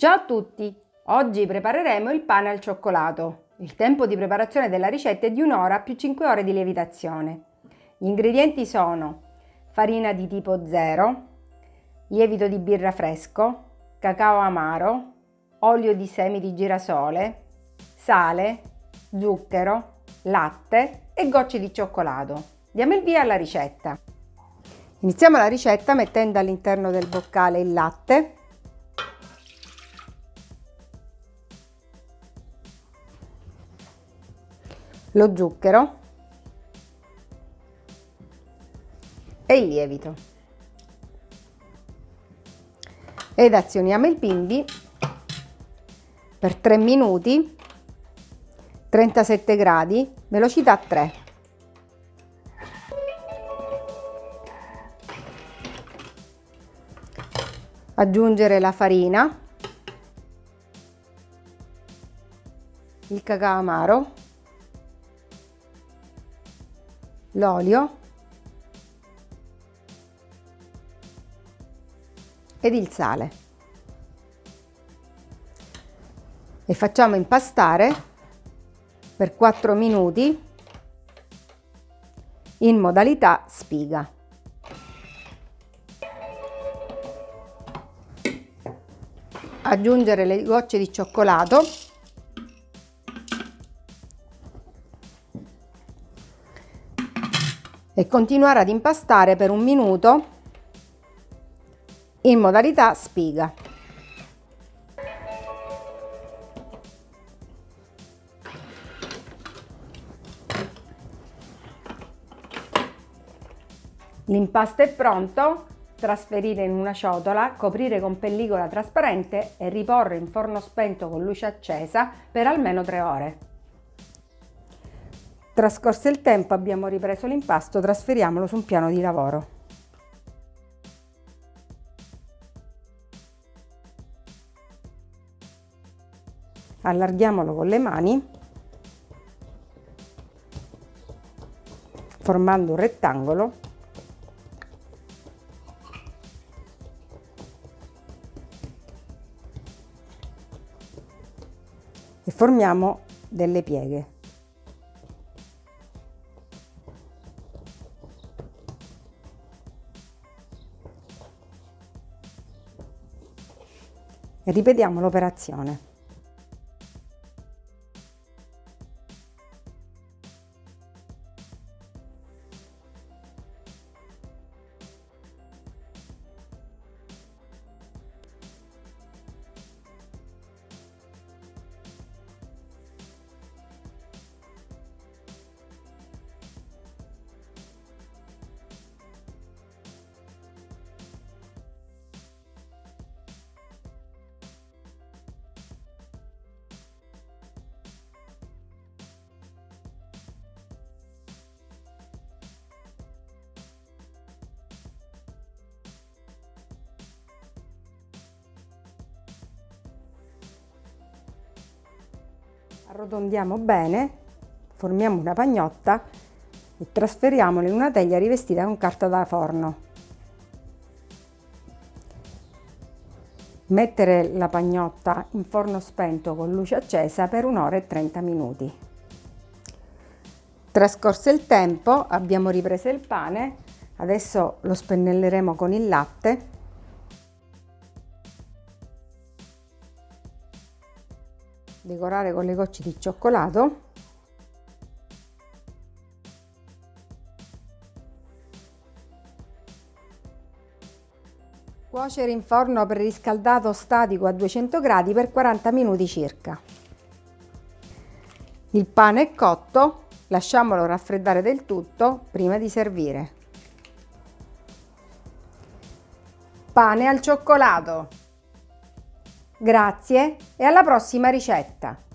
Ciao a tutti! Oggi prepareremo il pane al cioccolato. Il tempo di preparazione della ricetta è di un'ora più 5 ore di lievitazione. Gli ingredienti sono farina di tipo 0, lievito di birra fresco, cacao amaro, olio di semi di girasole, sale, zucchero, latte e gocce di cioccolato. Diamo il via alla ricetta. Iniziamo la ricetta mettendo all'interno del boccale il latte lo zucchero e il lievito. Ed azioniamo il bimbi per 3 minuti 37 gradi velocità 3 aggiungere la farina il cacao amaro l'olio ed il sale e facciamo impastare per 4 minuti in modalità spiga. Aggiungere le gocce di cioccolato e continuare ad impastare per un minuto in modalità spiga. L'impasto è pronto, trasferire in una ciotola, coprire con pellicola trasparente e riporre in forno spento con luce accesa per almeno 3 ore. Trascorso il tempo abbiamo ripreso l'impasto, trasferiamolo su un piano di lavoro. Allarghiamolo con le mani formando un rettangolo e formiamo delle pieghe. Ripetiamo l'operazione. Arrotondiamo bene, formiamo una pagnotta e trasferiamola in una teglia rivestita con carta da forno. Mettere la pagnotta in forno spento con luce accesa per un'ora e 30 minuti. Trascorso il tempo abbiamo ripreso il pane, adesso lo spennelleremo con il latte decorare con le gocce di cioccolato. Cuocere in forno preriscaldato statico a 200 gradi per 40 minuti circa. Il pane è cotto lasciamolo raffreddare del tutto prima di servire. Pane al cioccolato Grazie e alla prossima ricetta!